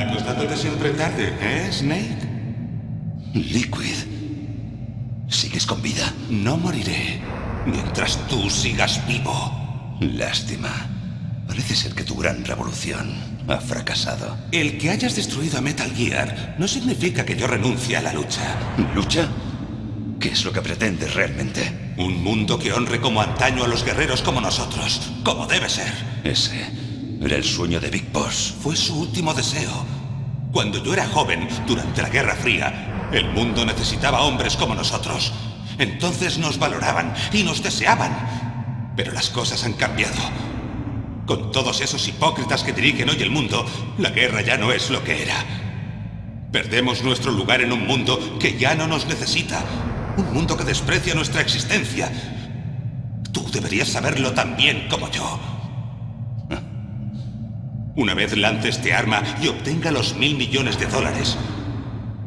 Acostándote siempre tarde, ¿eh, Snake? Liquid. ¿Sigues con vida? No moriré mientras tú sigas vivo. Lástima. Parece ser que tu gran revolución ha fracasado. El que hayas destruido a Metal Gear no significa que yo renuncie a la lucha. ¿Lucha? ¿Qué es lo que pretendes realmente? Un mundo que honre como antaño a los guerreros como nosotros, como debe ser. Ese era el sueño de Big Boss. Fue su último deseo. Cuando yo era joven, durante la Guerra Fría, el mundo necesitaba hombres como nosotros. Entonces nos valoraban y nos deseaban. Pero las cosas han cambiado. Con todos esos hipócritas que dirigen hoy el mundo, la guerra ya no es lo que era. Perdemos nuestro lugar en un mundo que ya no nos necesita. Un mundo que desprecia nuestra existencia. Tú deberías saberlo tan bien como yo. Una vez lance este arma y obtenga los mil millones de dólares,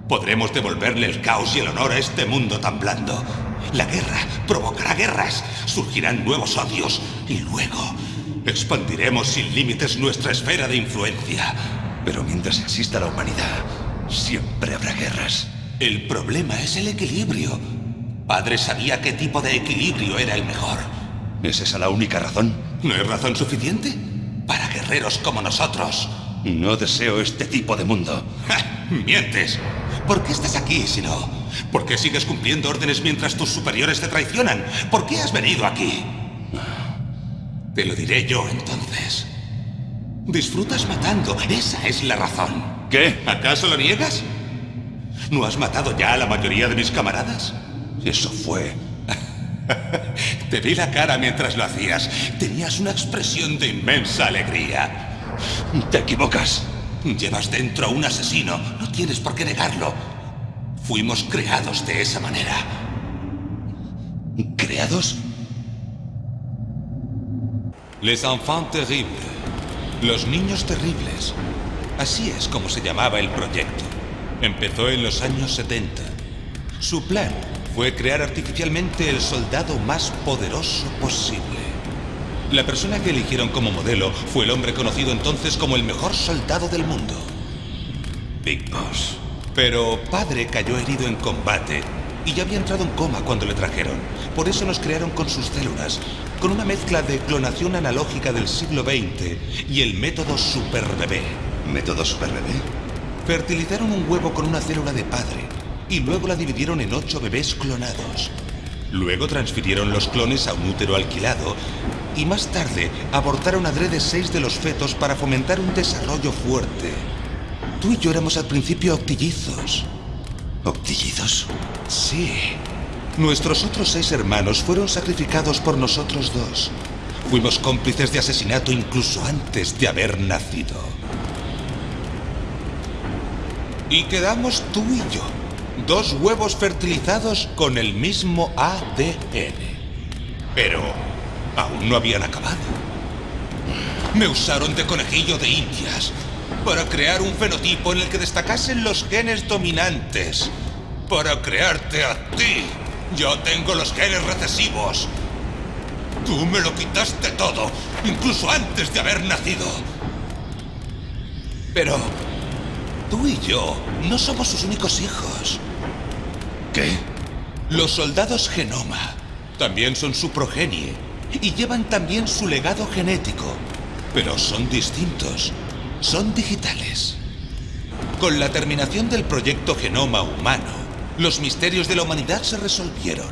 podremos devolverle el caos y el honor a este mundo tan blando. La guerra provocará guerras, surgirán nuevos odios y luego expandiremos sin límites nuestra esfera de influencia. Pero mientras exista la humanidad, siempre habrá guerras. El problema es el equilibrio. Padre sabía qué tipo de equilibrio era el mejor. ¿Es esa la única razón? ¿No es razón suficiente? Guerreros como nosotros. No deseo este tipo de mundo. ¡Ja! ¡Mientes! ¿Por qué estás aquí si no? ¿Por qué sigues cumpliendo órdenes mientras tus superiores te traicionan? ¿Por qué has venido aquí? Te lo diré yo entonces. Disfrutas matando, esa es la razón. ¿Qué? ¿Acaso lo niegas? ¿No has matado ya a la mayoría de mis camaradas? Eso fue. Te vi la cara mientras lo hacías. Tenías una expresión de inmensa alegría. Te equivocas. Llevas dentro a un asesino. No tienes por qué negarlo. Fuimos creados de esa manera. ¿Creados? Les enfants terribles. Los niños terribles. Así es como se llamaba el proyecto. Empezó en los años 70. Su plan fue crear artificialmente el soldado más poderoso posible. La persona que eligieron como modelo fue el hombre conocido entonces como el mejor soldado del mundo. Big Boss. Pero padre cayó herido en combate y ya había entrado en coma cuando le trajeron. Por eso nos crearon con sus células, con una mezcla de clonación analógica del siglo XX y el método Super Bebé. ¿Método Super Bebé? Fertilizaron un huevo con una célula de padre y luego la dividieron en ocho bebés clonados. Luego transfirieron los clones a un útero alquilado y más tarde abortaron adrede seis de los fetos para fomentar un desarrollo fuerte. Tú y yo éramos al principio octillizos. ¿Octillizos? Sí. Nuestros otros seis hermanos fueron sacrificados por nosotros dos. Fuimos cómplices de asesinato incluso antes de haber nacido. Y quedamos tú y yo, dos huevos fertilizados con el mismo ADN. Pero aún no habían acabado. Me usaron de conejillo de indias para crear un fenotipo en el que destacasen los genes dominantes. Para crearte a ti. Yo tengo los genes recesivos. Tú me lo quitaste todo, incluso antes de haber nacido. Pero tú y yo no somos sus únicos hijos. ¿Qué? Los soldados genoma también son su progenie y llevan también su legado genético, pero son distintos, son digitales. Con la terminación del proyecto Genoma Humano, los misterios de la humanidad se resolvieron.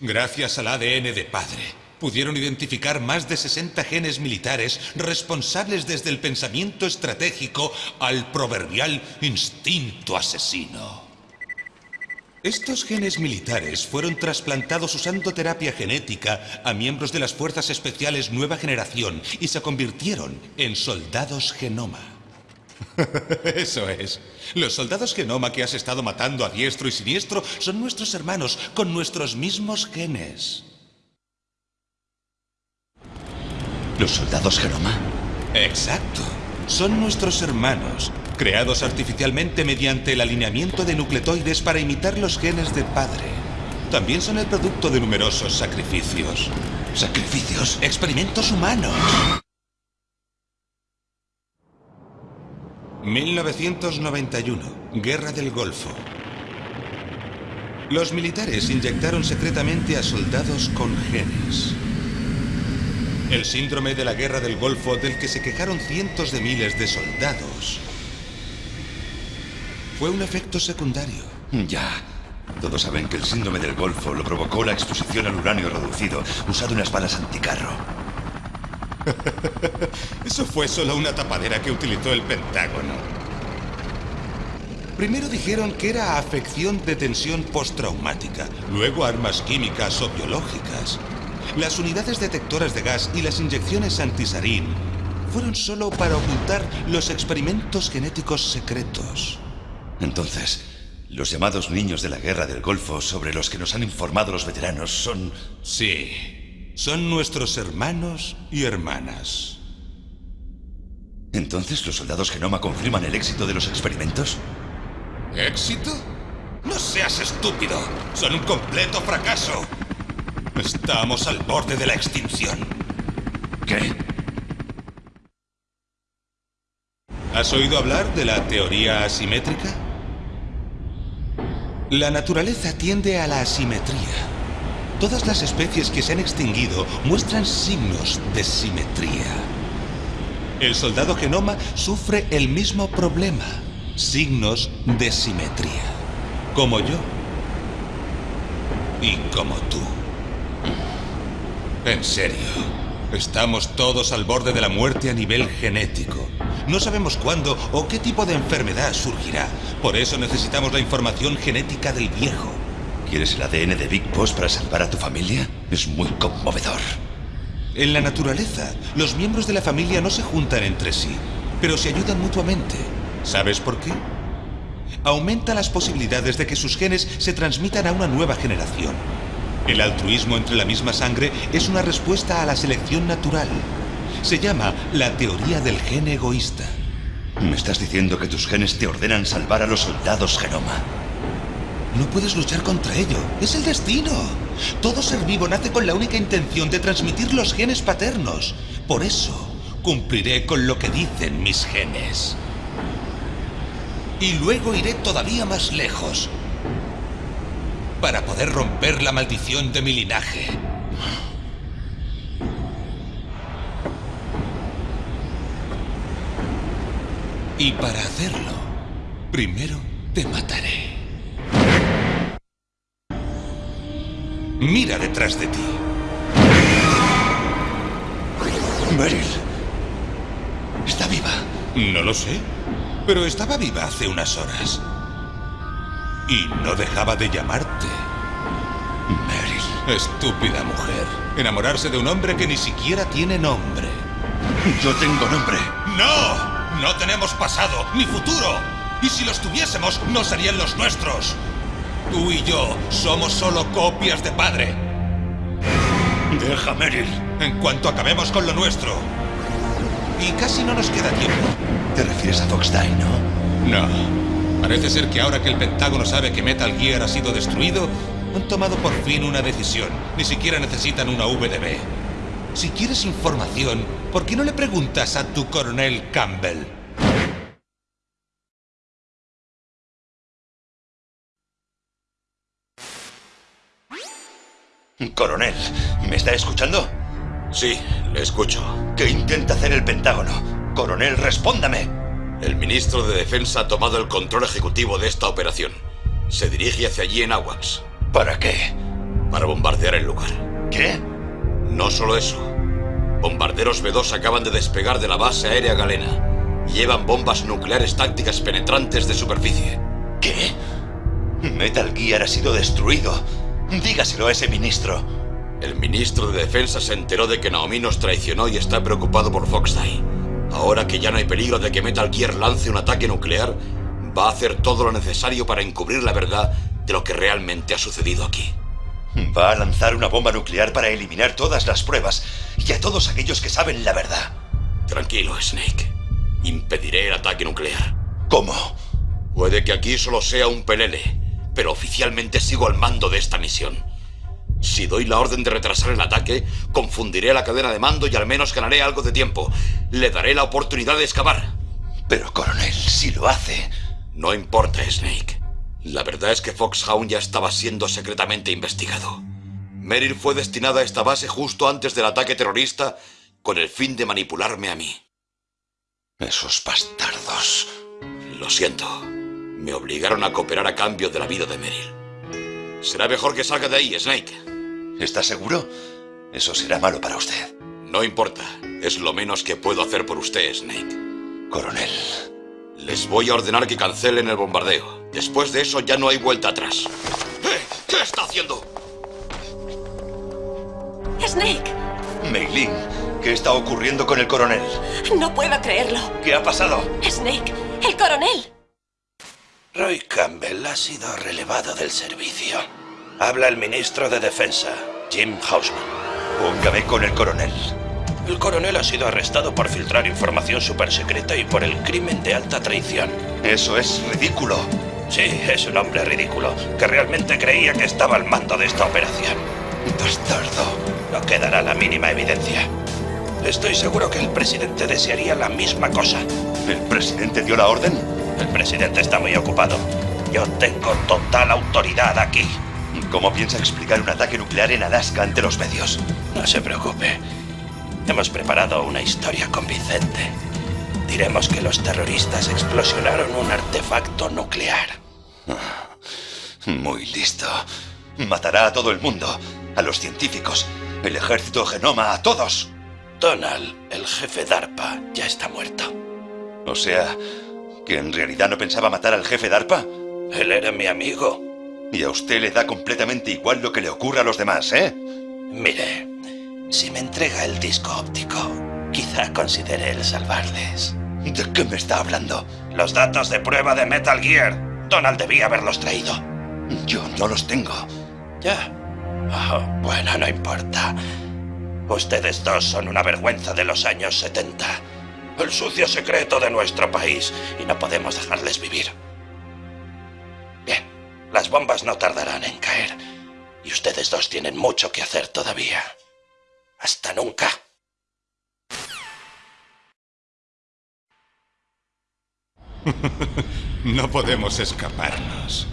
Gracias al ADN de padre, pudieron identificar más de 60 genes militares responsables desde el pensamiento estratégico al proverbial instinto asesino. Estos genes militares fueron trasplantados usando terapia genética a miembros de las Fuerzas Especiales Nueva Generación y se convirtieron en soldados genoma. Eso es. Los soldados genoma que has estado matando a diestro y siniestro son nuestros hermanos con nuestros mismos genes. ¿Los soldados genoma? Exacto. Son nuestros hermanos, creados artificialmente mediante el alineamiento de nucleotides para imitar los genes de padre. También son el producto de numerosos sacrificios. ¿Sacrificios? Experimentos humanos. 1991. Guerra del Golfo. Los militares inyectaron secretamente a soldados con genes. El síndrome de la Guerra del Golfo del que se quejaron cientos de miles de soldados fue un efecto secundario. Ya. Todos saben que el síndrome del Golfo lo provocó la exposición al uranio reducido usado en las balas anticarro. Eso fue solo una tapadera que utilizó el Pentágono. Primero dijeron que era afección de tensión postraumática, luego armas químicas o biológicas. Las unidades detectoras de gas y las inyecciones antisarín fueron solo para ocultar los experimentos genéticos secretos. Entonces, los llamados niños de la guerra del Golfo sobre los que nos han informado los veteranos son... Sí, son nuestros hermanos y hermanas. ¿Entonces los soldados Genoma confirman el éxito de los experimentos? ¿Éxito? No seas estúpido. Son un completo fracaso. Estamos al borde de la extinción. ¿Qué? ¿Has oído hablar de la teoría asimétrica? La naturaleza tiende a la asimetría. Todas las especies que se han extinguido muestran signos de simetría. El soldado genoma sufre el mismo problema, signos de simetría, como yo y como tú. En serio, estamos todos al borde de la muerte a nivel genético. No sabemos cuándo o qué tipo de enfermedad surgirá. Por eso necesitamos la información genética del viejo. ¿Quieres el ADN de Big Boss para salvar a tu familia? Es muy conmovedor. En la naturaleza, los miembros de la familia no se juntan entre sí, pero se ayudan mutuamente. ¿Sabes por qué? Aumenta las posibilidades de que sus genes se transmitan a una nueva generación. El altruismo entre la misma sangre es una respuesta a la selección natural. Se llama la teoría del gen egoísta. ¿Me estás diciendo que tus genes te ordenan salvar a los soldados genoma? No puedes luchar contra ello. Es el destino. Todo ser vivo nace con la única intención de transmitir los genes paternos. Por eso, cumpliré con lo que dicen mis genes. Y luego iré todavía más lejos. Para poder romper la maldición de mi linaje. Y para hacerlo, primero te mataré. Mira detrás de ti. Meryl. Está viva. No lo sé, pero estaba viva hace unas horas. Y no dejaba de llamarte. Meryl. Estúpida mujer. Enamorarse de un hombre que ni siquiera tiene nombre. Yo tengo nombre. ¡No! No tenemos pasado ni futuro. Y si los tuviésemos, no serían los nuestros. Tú y yo somos solo copias de padre. Deja, Meryl. En cuanto acabemos con lo nuestro. Y casi no nos queda tiempo. Te refieres a Fox Die, ¿no? No. Parece ser que ahora que el Pentágono sabe que Metal Gear ha sido destruido, han tomado por fin una decisión. Ni siquiera necesitan una VDB. Si quieres información, ¿por qué no le preguntas a tu coronel Campbell? Coronel, ¿me está escuchando? Sí, le escucho. ¿Qué intenta hacer el Pentágono? Coronel, respóndame. El ministro de Defensa ha tomado el control ejecutivo de esta operación. Se dirige hacia allí en Awax. ¿Para qué? Para bombardear el lugar. ¿Qué? No solo eso. Bombarderos B-2 acaban de despegar de la base aérea galena. Llevan bombas nucleares tácticas penetrantes de superficie. ¿Qué? Metal Gear ha sido destruido. Dígaselo a ese ministro. El ministro de Defensa se enteró de que Naomi nos traicionó y está preocupado por Foxdie. Ahora que ya no hay peligro de que Metal Gear lance un ataque nuclear, va a hacer todo lo necesario para encubrir la verdad de lo que realmente ha sucedido aquí. Va a lanzar una bomba nuclear para eliminar todas las pruebas y a todos aquellos que saben la verdad. Tranquilo, Snake. Impediré el ataque nuclear. ¿Cómo? Puede que aquí solo sea un pelele, pero oficialmente sigo al mando de esta misión. Si doy la orden de retrasar el ataque, confundiré la cadena de mando y al menos ganaré algo de tiempo. Le daré la oportunidad de excavar. Pero, coronel, si lo hace... No importa, Snake. La verdad es que Foxhound ya estaba siendo secretamente investigado. Merrill fue destinado a esta base justo antes del ataque terrorista con el fin de manipularme a mí. Esos bastardos. Lo siento. Me obligaron a cooperar a cambio de la vida de Merrill. Será mejor que salga de ahí, Snake. ¿Está seguro? Eso será malo para usted. No importa. Es lo menos que puedo hacer por usted, Snake. Coronel. Les voy a ordenar que cancelen el bombardeo. Después de eso ya no hay vuelta atrás. ¡Eh! ¿Qué está haciendo? Snake, Meilin, ¿qué está ocurriendo con el coronel? no puedo creerlo. ¿Qué ha pasado? Snake, el coronel. Roy Campbell ha sido relevado del servicio. Habla el ministro de Defensa, Jim Hausman. Póngame con el coronel. El coronel ha sido arrestado por filtrar información supersecreta y por el crimen de alta traición. Eso es ridículo. Sí, es un hombre ridículo, que realmente creía que estaba al mando de esta operación. Bastardo. No quedará la mínima evidencia. Estoy seguro que el presidente desearía la misma cosa. ¿El presidente dio la orden? El presidente está muy ocupado. Yo tengo total autoridad aquí. ¿Cómo piensa explicar un ataque nuclear en Alaska ante los medios? No se preocupe. Hemos preparado una historia convincente. Diremos que los terroristas explosionaron un artefacto nuclear. Muy listo. Matará a todo el mundo. A los científicos. El ejército genoma, a todos. Donald, el jefe DARPA, ya está muerto. O sea, que en realidad no pensaba matar al jefe DARPA. Él era mi amigo. Y a usted le da completamente igual lo que le ocurra a los demás, ¿eh? Mire, si me entrega el disco óptico, quizá considere el salvarles. ¿De qué me está hablando? Los datos de prueba de Metal Gear. Donald debía haberlos traído. Yo no los tengo. Ya. Oh, bueno, no importa. Ustedes dos son una vergüenza de los años 70. El sucio secreto de nuestro país. Y no podemos dejarles vivir. Las bombas no tardarán en caer. Y ustedes dos tienen mucho que hacer todavía. Hasta nunca. No podemos escaparnos.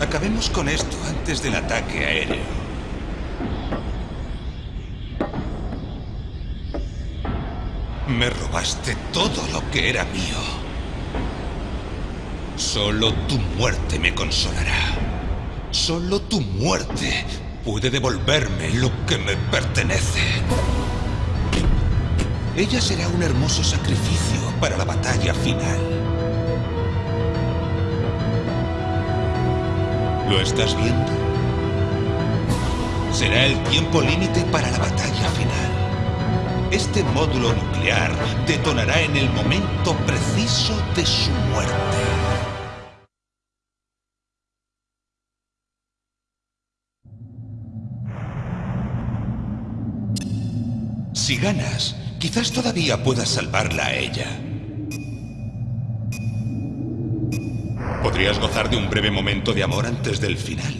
Acabemos con esto antes del ataque aéreo. Me robaste todo lo que era mío. Solo tu muerte me consolará. Solo tu muerte puede devolverme lo que me pertenece. Ella será un hermoso sacrificio para la batalla final. ¿Lo estás viendo? Será el tiempo límite para la batalla final. Este módulo nuclear detonará en el momento preciso de su muerte. Si ganas, quizás todavía puedas salvarla a ella. Podrías gozar de un breve momento de amor antes del final.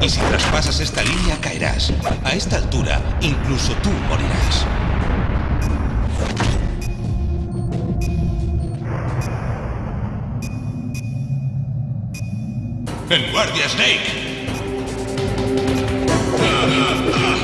Y si traspasas esta línea, caerás. A esta altura, incluso tú morirás. ¡En guardia, Snake! Uh, uh.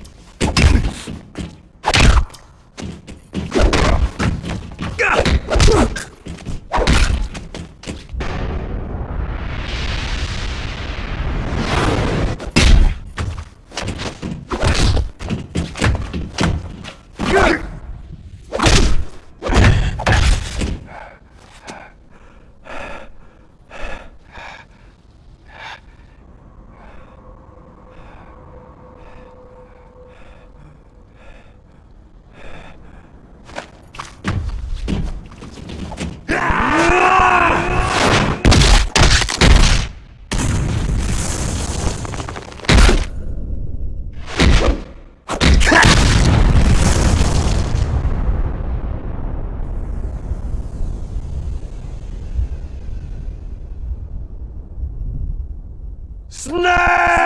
Snap!